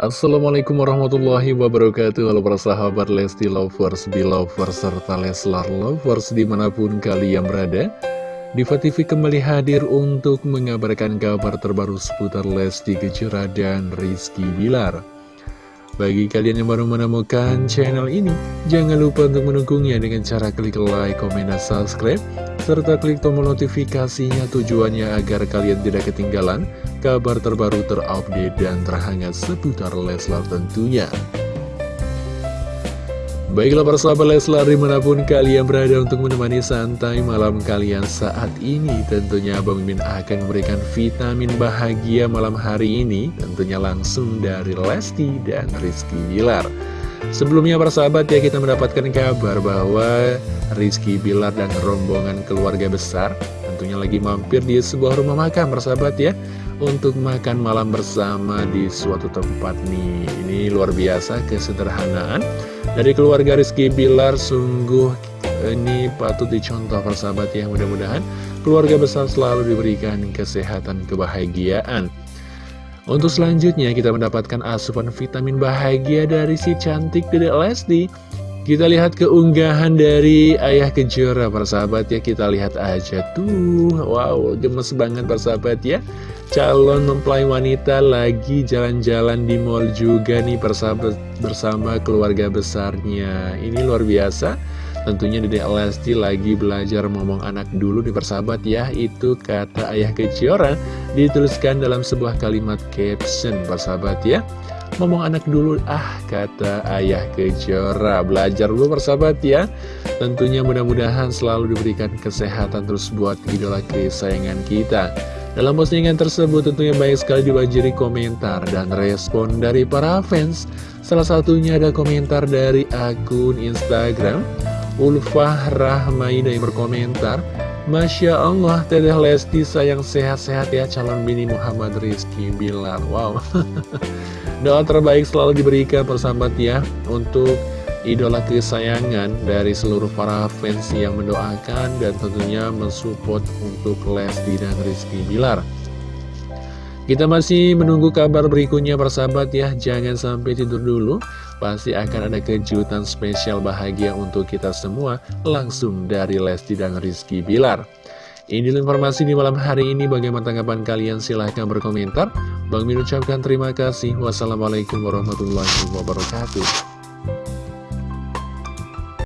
Assalamualaikum warahmatullahi wabarakatuh. Halo para sahabat Lesti Lovers, Belovers, serta Leslar Lovers di mana pun kalian berada. Diva TV kembali hadir untuk mengabarkan kabar terbaru seputar Lesti Kejora dan Rizky Bilar bagi kalian yang baru menemukan channel ini, jangan lupa untuk mendukungnya dengan cara klik like, komen, dan subscribe, serta klik tombol notifikasinya tujuannya agar kalian tidak ketinggalan kabar terbaru terupdate dan terhangat seputar Leslar tentunya. Baiklah para sahabat Leslar di mana pun kalian berada untuk menemani santai malam kalian saat ini Tentunya Abang Mimin akan memberikan vitamin bahagia malam hari ini Tentunya langsung dari Lesti dan Rizky Bilar. Sebelumnya para sahabat ya kita mendapatkan kabar bahwa Rizky Bilar dan rombongan keluarga besar Tentunya lagi mampir di sebuah rumah makan para sahabat ya untuk makan malam bersama di suatu tempat nih. Ini luar biasa kesederhanaan. Dari keluarga Rizky Bilar sungguh ini patut dicontoh persahabat ya Mudah-mudahan keluarga besar selalu diberikan kesehatan kebahagiaan. Untuk selanjutnya kita mendapatkan asupan vitamin bahagia dari si cantik Dedek Lesti kita lihat keunggahan dari Ayah Kejora persahabat ya. Kita lihat aja tuh. Wow gemes banget persahabat ya. Calon mempelai wanita lagi jalan-jalan di mall juga nih persahabat bersama keluarga besarnya. Ini luar biasa. Tentunya Dede Lesti lagi belajar ngomong anak dulu nih persahabat ya. Itu kata ayah keciora dituliskan dalam sebuah kalimat caption persahabat ya ngomong anak dulu. Ah kata ayah kejora. Belajar dulu persahabat ya. Tentunya mudah-mudahan selalu diberikan kesehatan terus buat idola kesayangan kita. Dalam postingan tersebut tentunya banyak sekali dibanjiri komentar dan respon dari para fans. Salah satunya ada komentar dari akun Instagram Ulfah Rahmaida yang berkomentar Masya Allah, Teteh Lesti sayang sehat-sehat ya calon bini Muhammad Rizky Bilar. Wow, doa terbaik selalu diberikan persahabat ya Untuk idola kesayangan dari seluruh para fans yang mendoakan dan tentunya mensupport untuk Lesti dan Rizky Bilar. Kita masih menunggu kabar berikutnya persahabat ya, jangan sampai tidur dulu. Pasti akan ada kejutan spesial bahagia untuk kita semua langsung dari Lesti dan Rizky Bilar. Ini informasi di malam hari ini, bagaimana tanggapan kalian? Silahkan berkomentar. Bang Min ucapkan terima kasih. Wassalamualaikum warahmatullahi wabarakatuh.